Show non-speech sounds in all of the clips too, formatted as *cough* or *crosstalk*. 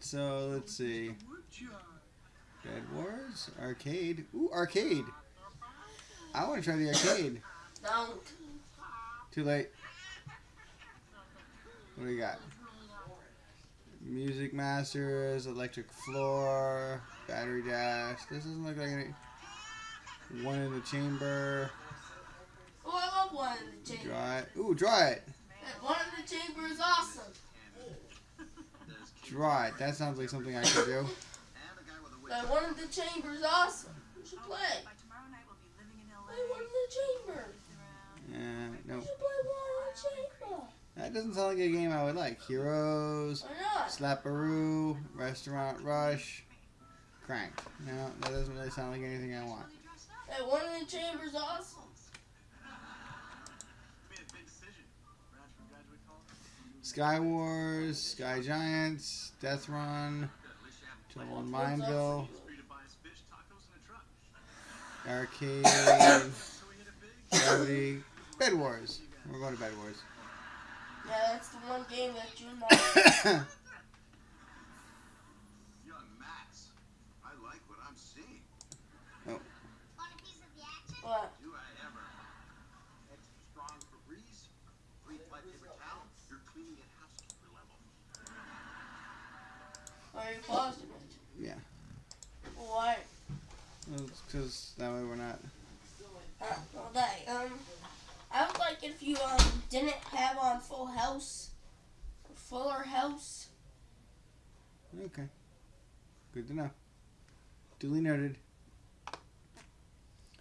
So let's see. Bed Wars? Arcade. Ooh, arcade. I want to try the arcade. Don't. Too late. What do we got? Music Masters, Electric Floor, Battery Dash. This doesn't look like any. One in the chamber. Oh, I love one in the chamber. Draw it. Ooh, draw it. One in the chamber is awesome. Draw it. That sounds like something I could do. *coughs* That one in the chamber is awesome. You should play. Play one in the chamber. Uh, You nope. should play one in the chamber. That doesn't sound like a game I would like. Heroes, Why? Slapperoo, Restaurant Rush, Crank. No, that doesn't really sound like anything I want. That one in the chamber is awesome. Sky Wars, Sky Giants, Death Run, Trouble in Mineville, Arcade, Gravity, Bed Wars. We're going to Bed Wars. Yeah, that's the one game that you're not. Young Max, I like what I'm seeing. Want a piece of the action? What? Do I ever? Extra strong Febreze, free flight paper towel. You're cleaning at housekeeper level. Are you pausing it? Yeah. Why? Because that way we're not. Uh, well, that, um, I would like if you um didn't have on Full House, Fuller House. Okay. Good to know. Duly noted.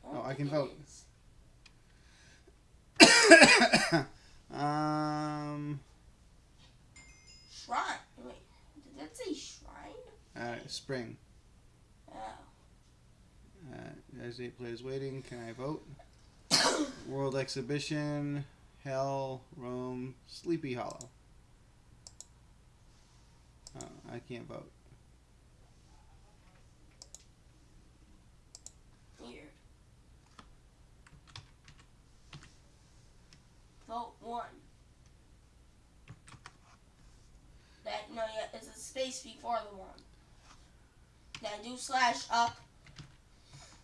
Oh, I can vote. *coughs* um, Shrine. Wait, did that say shrine? uh, spring. Uh, there's eight players waiting. Can I vote? *coughs* World Exhibition, Hell, Rome, Sleepy Hollow. Oh, I can't vote. Weird. Vote one. That no, yeah, it's a space before the one. That do slash up.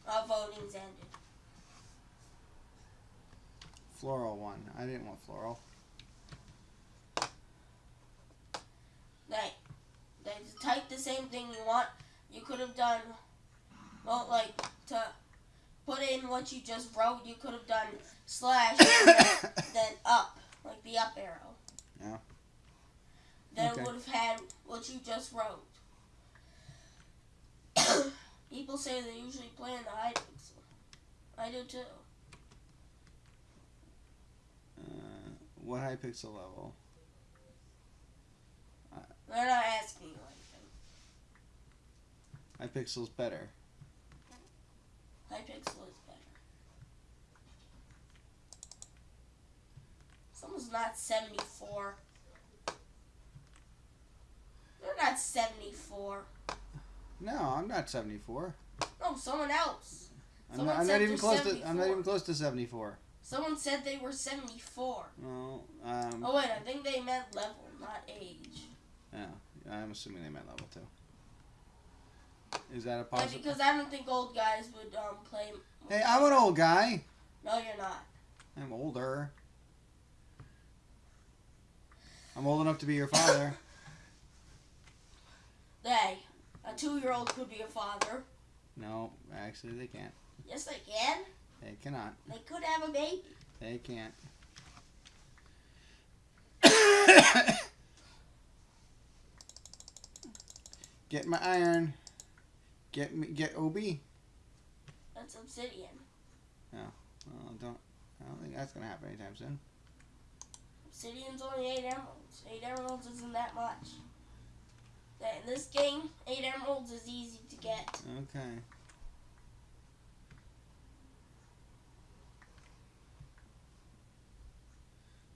Uh, voting's ended. Floral one. I didn't want floral. That to type the same thing you want. You could have done. Well, like to put in what you just wrote. You could have done slash then, *coughs* then up, like the up arrow. Yeah. Then Okay. it would have had what you just wrote. People say they usually play in the Hypixel. I do too. Uh, what Hypixel level? They're not asking you anything. Hypixel's better. High pixel is better. Someone's not 74. They're not 74. No, I'm not 74. No, someone else. I'm Someone not, I'm not even close to. I'm not even close to 74. Someone said they were 74. Well, um, Oh, wait, I think they meant level, not age. yeah, I'm assuming they meant level too. Is that a Yeah, because I don't think old guys would um play. Hey, I'm an old guy. No, you're not. I'm older. I'm old enough to be your father. *laughs* Hey, a two-year-old could be a father. no, actually, they can't. Yes, they can. They cannot. They could have a baby. They can't. *coughs* Get my iron. Get me. Get OB. That's obsidian. No, Well, don't. I don't think that's gonna happen anytime soon. Obsidian's only eight emeralds. Eight emeralds isn't that much. That in this game, eight emeralds is easy to get. Okay.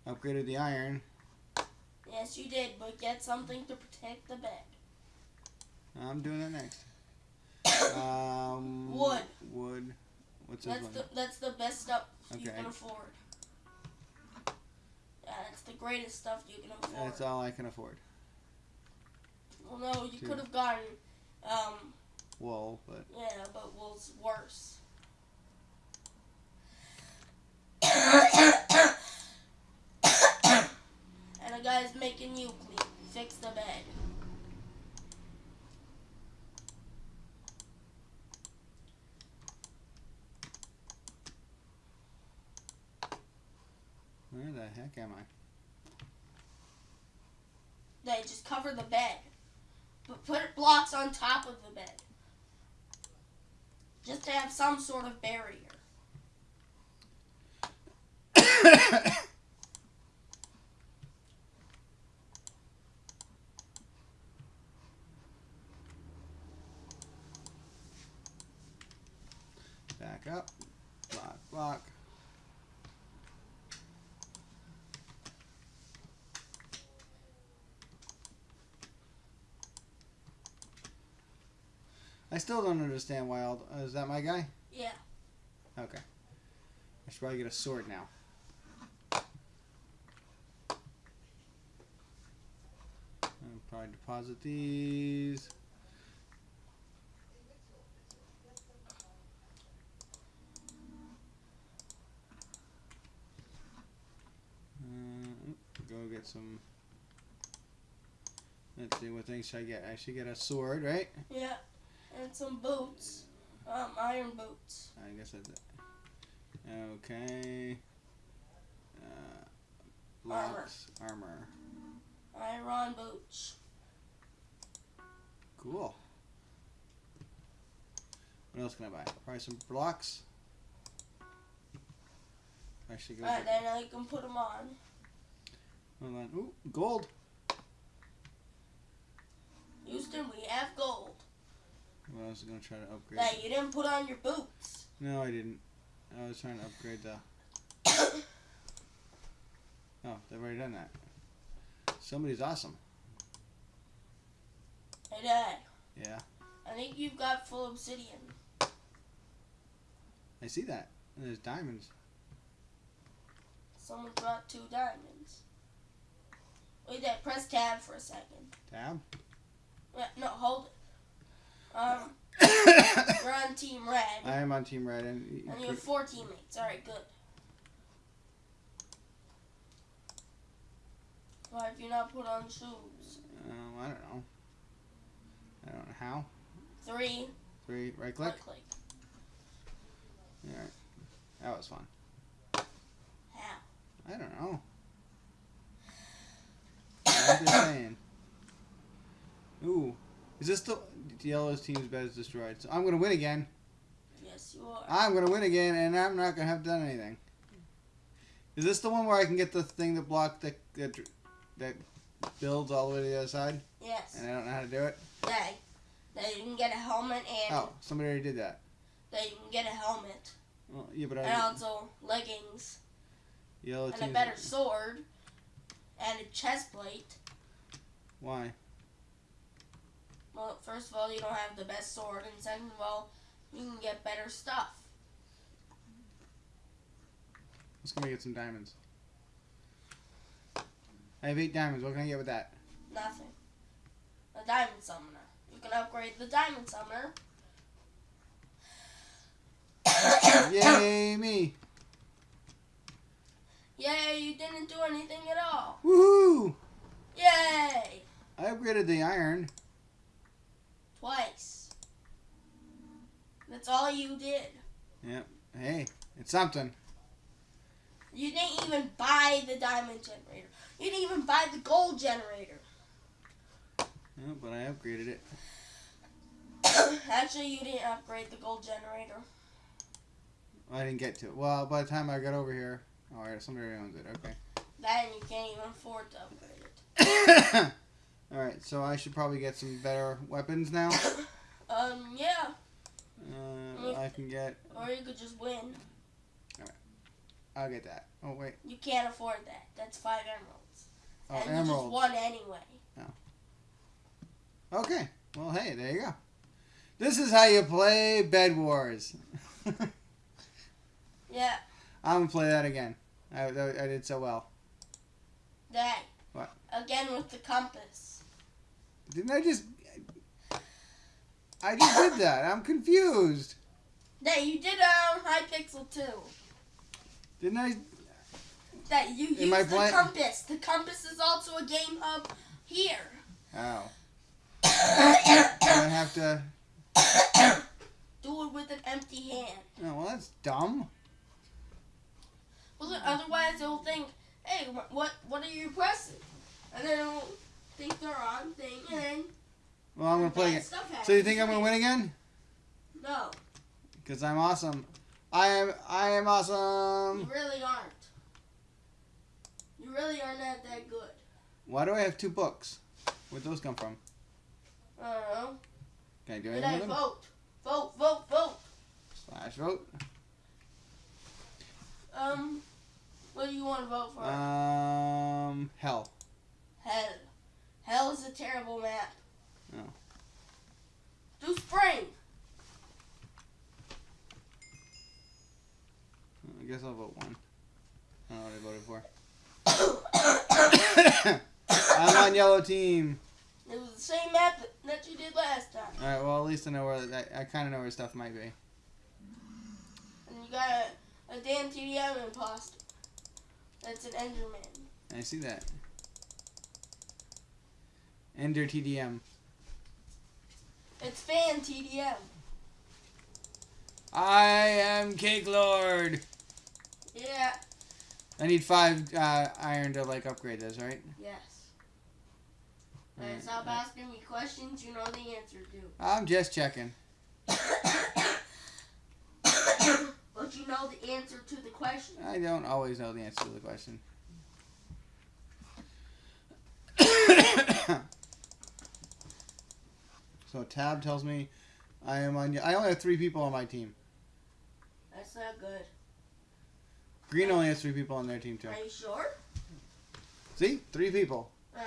Upgraded the iron. Yes, you did, but get something to protect the bed. I'm doing that next. *coughs* Um, Wood. Wood. What's That's one? the that's the best stuff you can afford. Yeah, that's the greatest stuff you can afford. That's all I can afford. Well, no, You could have gotten, um, Wool, but yeah, but wool's worse. and a guy's making you clean, fix the bed. where the heck am I? They just cover the bed, but put blocks on top of the bed, just to have some sort of barrier. *coughs* Back up. Block, block. I still don't understand why all. Uh, is that my guy? Yeah. Okay. I should probably get a sword now. I'll probably deposit these. Uh, go get some. Let's see, what things should I get? I should get a sword, right? Yeah, and some boots, um, iron boots. I guess I did. Okay. Uh, blocks, armor. Iron boots. Cool. What else can I buy? Probably some blocks. I should go. Alright, then I can put them on. hold on. Ooh, gold. Houston, we have gold. Well, I was gonna try to upgrade. That you didn't put on your boots. No, I didn't. I was trying to upgrade the. *coughs* Oh, they've already done that. Somebody's awesome. Hey, Dad. Yeah, I think you've got full obsidian. I see that. And there's diamonds. Someone brought two diamonds. Wait, there. Press tab for a second. Tab. Yeah, no, hold it. Um, *coughs* you're on Team Red, I am on Team Red, and you and you have four teammates. All right, good. Why have you not put on shoes? Um, I don't know. I don't know how. Three. Three, right click. Right click. Alright. That was fun. How? I don't know. what they're *coughs* saying. Ooh. Is this the yellow's team's bed is destroyed? So I'm gonna win again. Yes, you are. I'm gonna win again, and I'm not gonna have done anything. Is this the one where I can get the thing that block that that, that builds all the way to the other side, Yes. and I don't know how to do it? That, that you can get a helmet and Oh, somebody already did that. that you can get a helmet Well, yeah, but I. and also leggings yellow and a better sword and a chest plate. why? Well, first of all, you don't have the best sword, and second of all, you can get better stuff. Let's go get some diamonds. I have eight diamonds. What can I get with that? Nothing. A diamond summoner. You can upgrade the diamond summoner. *coughs* Yay, me! Yay, you didn't do anything at all. Woohoo! Yay! I upgraded the iron. Twice. That's all you did. Yep. Hey, it's something. You didn't even buy the diamond generator. You didn't even buy the gold generator. Yeah, but I upgraded it. *coughs* Actually, you didn't upgrade the gold generator. I didn't get to it. Well, by the time I got over here, oh, alright, somebody owns it. Okay. That and you can't even afford to upgrade it. *coughs* alright, so I should probably get some better weapons now. *coughs* Um, yeah. Uh, I can get. Or you could just win. Alright. I'll get that. Oh wait. You can't afford that. That's five emeralds. Oh, and you just won anyway. Okay. Well, hey, there you go. This is how you play Bed Wars. *laughs* Yeah, I'm gonna play that again. I, I did so well. that. What? Again with the compass. Didn't I just? I just did that. I'm confused. That you did um, it on Hypixel too. Didn't I? That you Am used the compass. The compass is also a game hub here. Oh. *coughs* I have to. Do it with an empty hand. Oh, well, that's dumb. Well, otherwise they'll think, hey, what what are you pressing? And then think they're on thing, and then Well, I'm gonna play again. So you think I'm gonna win again? No, Cause I'm awesome. I am. I am awesome. you really aren't. You really are not that good. Why do I have two books? Where'd those come from? I don't know. Can I do Did anything I with them? vote? Vote, vote, vote. Slash vote. Um, what do you want to vote for? Um, hell. Hell. Hell is a terrible map. Oh. Do spring. I guess I'll vote one. I don't know what I voted for. *coughs* I'm on yellow team. It was the same map that- you did last time. All right. Well, at least I know where I, I kind of know where stuff might be. And you got a, a damn TDM imposter. That's an Enderman. I see that. Ender TDM. It's fan TDM. I am Cake Lord. Yeah. I need five uh, iron to like upgrade this, right? Yes. Alright, stop alright. asking me questions you know the answer to. I'm just checking. *coughs* but you know the answer to the question. I don't always know the answer to the question. *coughs* *coughs* so tab tells me I am on. I only have three people on my team. That's not good. Green only has three people on their team too. Are you sure? See, three people. Uh,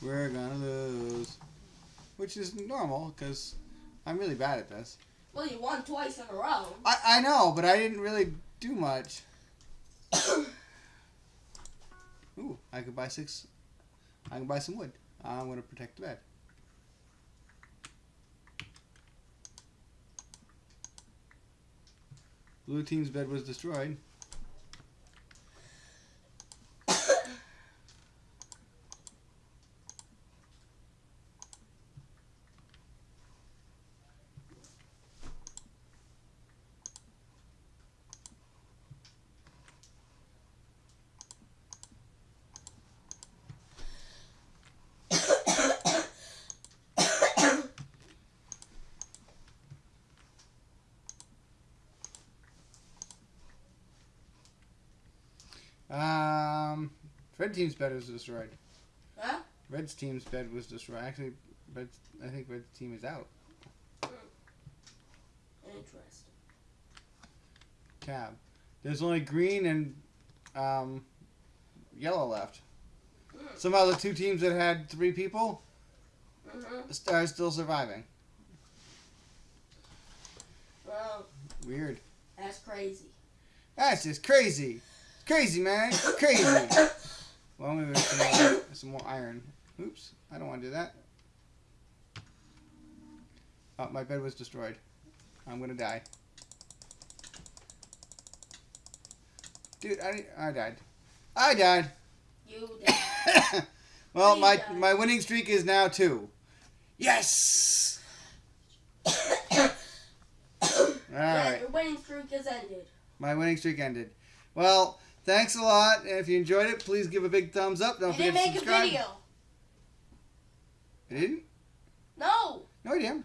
We're gonna lose, which is normal because I'm really bad at this. well, you won twice in a row. I I know, but I didn't really do much. *coughs* I could buy six. I can buy some wood. I'm gonna protect the bed. Blue team's bed was destroyed. Um, red team's bed was destroyed. Huh? Red's team's bed was destroyed. Actually, red. I think red team is out. Interesting. Tab. There's only green and um, yellow left. Somehow the two teams that had three people Mm-hmm. are still surviving. Well, Weird. that's crazy. That's just crazy. Crazy, man. Crazy. *coughs* *coughs* Well, maybe there's some more, some more iron. Oops. I don't want to do that. Oh, my bed was destroyed. I'm going to die. Dude, I, I died. I died. You died. *coughs* well, You my, died. my winning streak is now two. Yes! *coughs* *coughs* yeah, Alright. your winning streak has ended. My winning streak ended. Well, thanks a lot. And if you enjoyed it, please give a big thumbs up. Don't you forget didn't to make a subscribe. video. I didn't? No. No, I didn't.